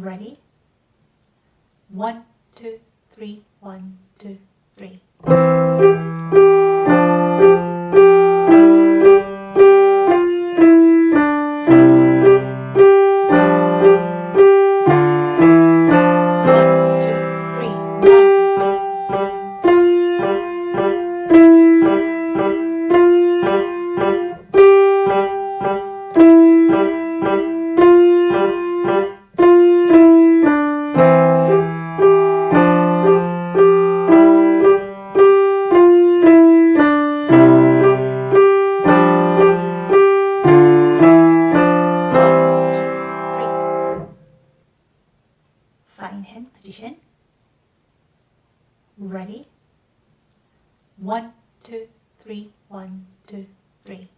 Ready? One, two, three, one, two, three. Three, one, two, three.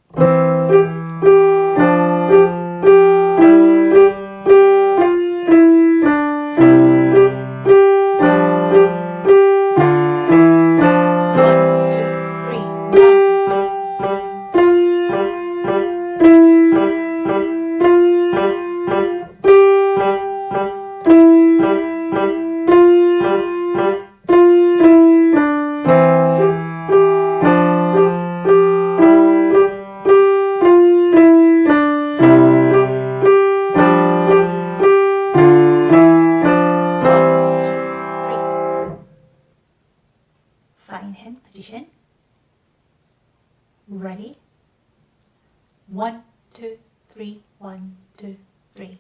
Three, one, two, three.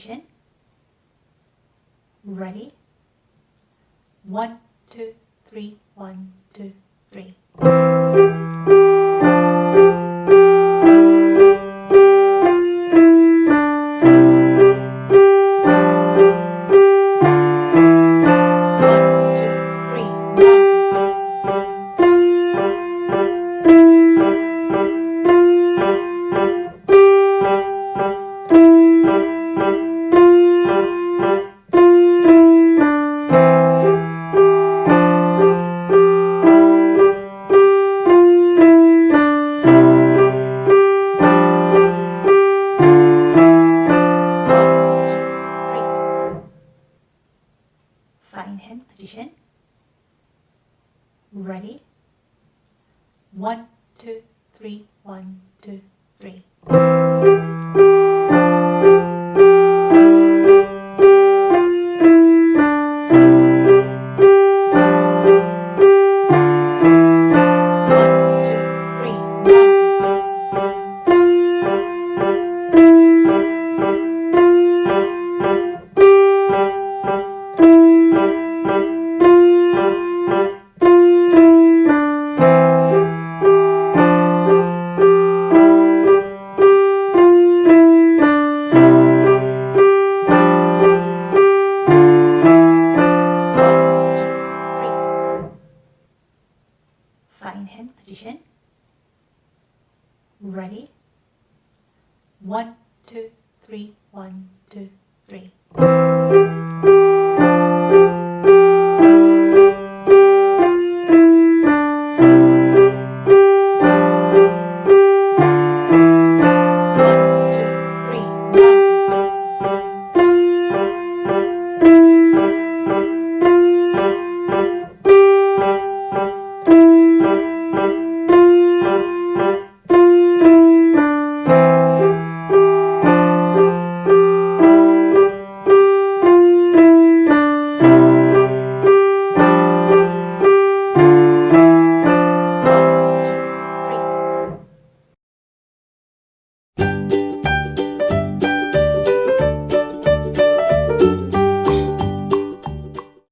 Position. Ready? One, two, three, one, two, three. Two, three, one, two, three. One, two, three, one, two, three.